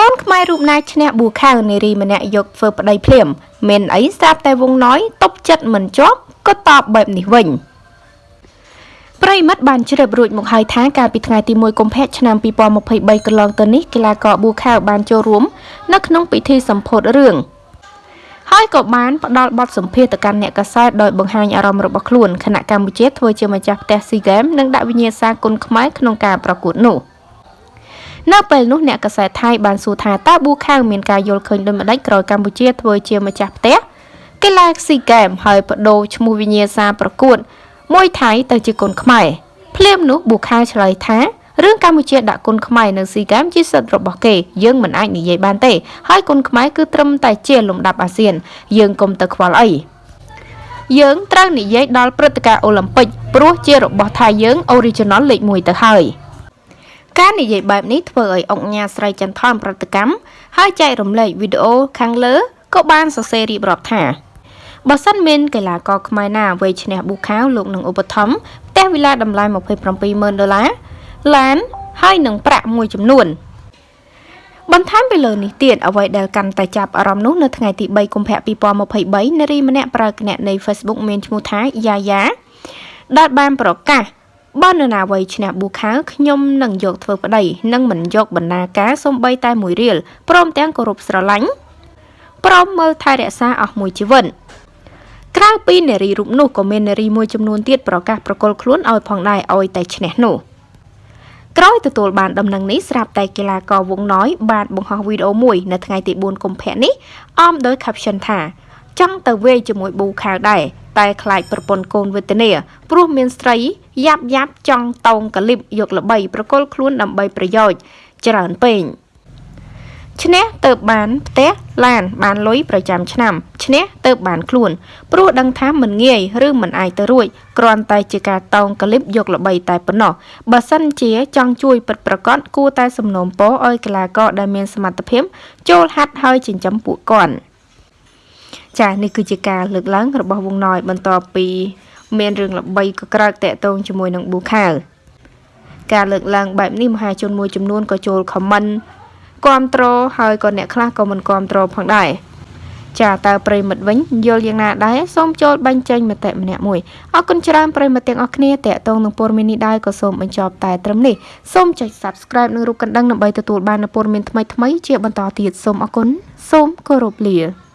កូនខ្មែររូបណាឈ្នះប៊ូខាវនារីម្នាក់យកធ្វើប្តីភ្លាមមានអីស្រាប់តែវងណ້ອຍតប់ចិត្តមិនជាប់ក៏តបបែបនេះវិញប្រិមិត្តបានជ្រាបរួចមកហើយថាកាលពីថ្ងៃទី1កុម្ភៈឆ្នាំ2023កន្លងទៅនេះកីឡាករប៊ូខាវបានចូលរួមនៅក្នុងពិធីសម្ពោធរឿងហើយក៏បានផ្ដល់បទសម្ភាសទៅកាន់អ្នកកសែតដោយបង្ហាញអារម្មណ៍របស់ខ្លួនខណៈកម្ពុជាធ្វើជាម្ចាស់ផ្ទះស៊ីហ្គេមនិងដាក់វិញ្ញាសាគុណខ្មែរក្នុងការប្រកួតនោះ។ នៅពេលនោះអ្នកកសែតថៃបានសួរថាតើប៊ូខាវមានការយល់ឃើញដូចម្ដេចក្រោយកម្ពុជាធ្វើជាម្ចាស់ផ្ទះកីឡាស៊ីហ្គេមហើយបដូរឈ្មោះវិញ្ញាសាប្រកួតមួយថៃទៅជាគុនខ្មែរភ្លាមនោះប៊ូខាវឆ្លើយថារឿងកម្ពុជាដាក់គុនខ្មែរនៅស៊ីហ្គេមជាសិទ្ធិរបស់គេយើងមិនអាចនិយាយបានទេហើយគុនខ្មែរគឺត្រឹមតែជាលំដាប់អាស៊ាន យើងកុំទៅខ្វល់អីយើងត្រូវនិយាយដល់ព្រឹត្តិការណ៍អូឡ িম্প ិកព្រោះជារបស់ថៃយើង original លេខ1ទៅហើយ។ ការនិយាយបែបនេះធ្វើឲ្យអង្គញាស្រីចន្ទថនប្រតិកម្មហើយចែករំលែកវីដេអូខាងលើក៏បានសរសេររៀបរាប់ថាបើសិនមានកីឡាករខ្មែរណាវ័យឈ្នះប៊ូខាវលោកនឹងឧបត្ថម្ភផ្ទះវិឡាតម្លៃ270,000ដុល្លារឡានហើយនឹងប្រាក់មួយចំនួនបន្ថែមពីលើនេះទៀតអ្វីដែលកាន់តែចាប់អារម្មណ៍នោះនៅថ្ងៃទី3កុម្ភៈ2023នារីម្នាក់ប្រើគណនី Facebook មានឈ្មោះថាយ៉ាយ៉ាដែលបានប្រកាស បើនរណាវ័យឈ្នះប៊ូខាវខ្ញុំនឹងយកធ្វើប្តីនិងមិនយកបណ្ណាការសំបីតែមួយរៀលព្រមទាំងគោរពស្រឡាញ់ព្រមមើលថែរក្សាអស់មួយជីវិតក្រៅពីនារីរូបនោះក៏មាននារីមួយចំនួនទៀតប្រកាសប្រកល់ខ្លួនឲ្យផងដែរឲ្យតែឈ្នះនោះក្រោយទទួលបានដំណឹងនេះស្រាប់តែកីឡាករវងណ້ອຍបានបង្ហោះវីដេអូមួយនៅថ្ងៃទី4កុម្ភៈនេះអមដោយ caption ថាចង់ទៅវាយជាមួយប៊ូខាវដែរ តែខ្លាចប្រពន្ធកូនវេទនាព្រោះមានស្រីយ៉ាប់យ៉ាប់ចង់តោងកលិបយកល្បីប្រកល់ខ្លួនដើម្បីប្រយោជន៍ច្រើនពេកឈ្នះទៅបានផ្ទះឡានបានលុយប្រចាំឆ្នាំឈ្នះទៅបានខ្លួនព្រោះដឹងថាមិនងាយឬមិនអាចទៅរួចគ្រាន់តែជាការតោងកលិបយកល្បីតែប៉ុណ្ណោះបើសិនជាចង់ជួយពិតប្រកបគួរតែសំណូមពរឲ្យកីឡាករដែលមានសមត្ថភាពចូលហាត់ហើយចិញ្ចឹមពួកគាត់ ចានេះគឺជាការលើកឡើងរបស់វងណ້ອຍបន្ទាប់ពី មានរឿងល្បីក៏ក្រើកតាក់ទងជាមួយនឹងប៊ូខាវការលើកឡើងបែបនេះមហាជនមួយចំនួនក៏ចូលខមមិនគ្រប់ត្រហើយក៏អ្នកខ្លះក៏មិនគ្រប់ត្រផងដែរចាតើប្រិមិត្តវិញយល់យ៉ាងណាដែរសូមចូលបញ្ចេញមតិម្នាក់មួយអរគុណច្រើនប្រិមិត្តទាំងអស់គ្នាតេតងនឹងព័ត៌មាននេះដែរក៏សូមបញ្ចប់តែត្រឹមនេះសូមចុច Subscribe និងរូបកណ្ដឹងដើម្បីទទួលបាននូវព័ត៌មានថ្មីៗជាបន្តទៀតសូមអរគុណសូមគោរពលា